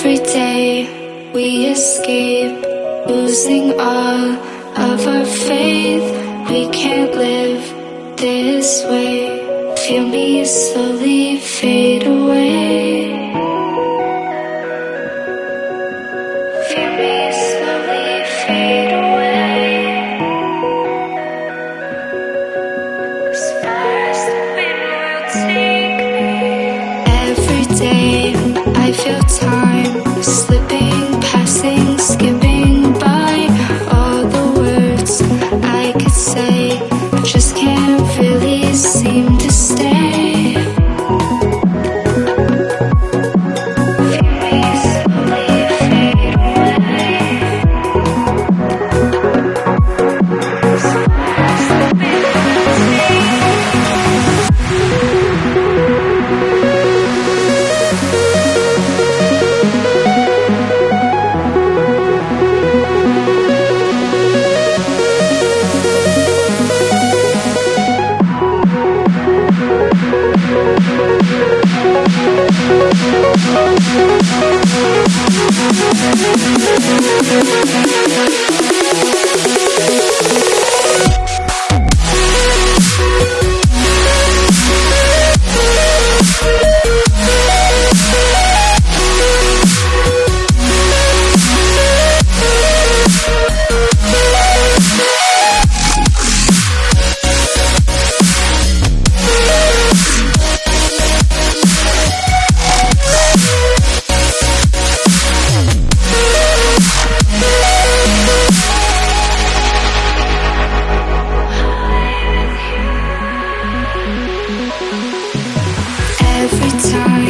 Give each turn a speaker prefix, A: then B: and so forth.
A: Every day we escape, losing all of our faith. We can't live this way. Feel me slowly fade away. Feel me slowly fade away. Take me. Every day I feel time
B: Thank